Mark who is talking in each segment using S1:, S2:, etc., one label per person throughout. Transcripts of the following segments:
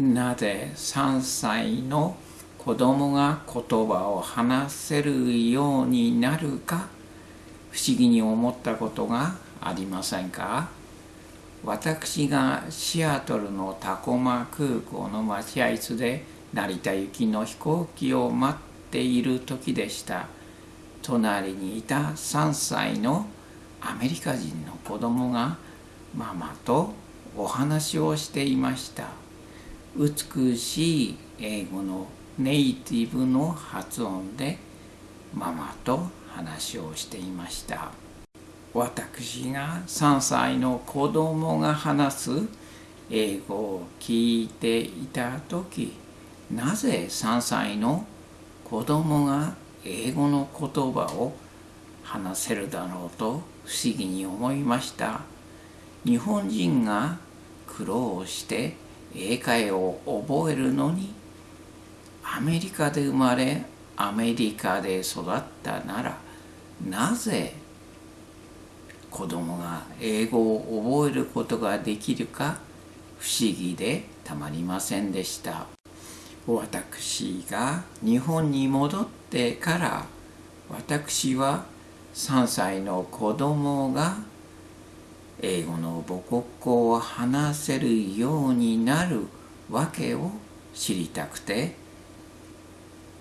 S1: なぜ3歳の子供が言葉を話せるようになるか不思議に思ったことがありませんか？私がシアトルのタコマ空港の待合室で成田行きの飛行機を待っている時でした。隣にいた3歳のアメリカ人の子供がママとお話をしていました。美しい英語のネイティブの発音でママと話をしていました。私が3歳の子供が話す英語を聞いていた時なぜ3歳の子供が英語の言葉を話せるだろうと不思議に思いました。日本人が苦労して英会を覚えるのにアメリカで生まれアメリカで育ったならなぜ子供が英語を覚えることができるか不思議でたまりませんでした。私が日本に戻ってから私は3歳の子供が英語の母国語を話せるようになるわけを知りたくて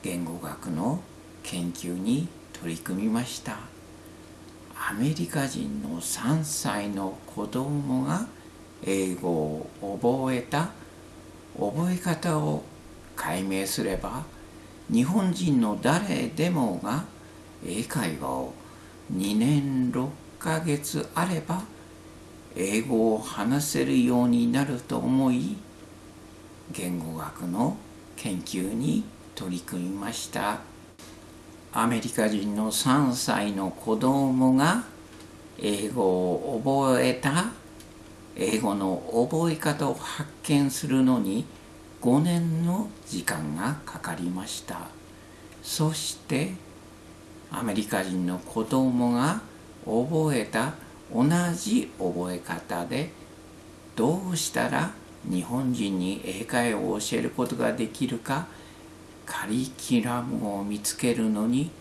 S1: 言語学の研究に取り組みました。アメリカ人の3歳の子供が英語を覚えた。覚え方を解明すれば日本人の誰でもが英会話を2年6ヶ月あれば英語を話せるようになると思い言語学の研究に取り組みました。アメリカ人の3歳の子供が英語を覚えた。英語の覚え方を発見するのに5年の時間がかかりました。そしてアメリカ人の子供が覚えた同じ覚え方でどうしたら日本人に英会話を教えることができるかカリキュラムを見つけるのに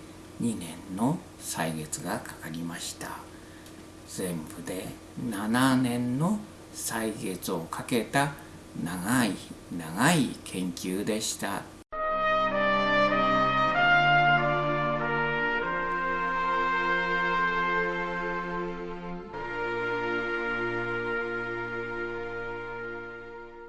S1: 2年の歳月がかかりました全部で7年の歳月をかけた長い長い研究でした。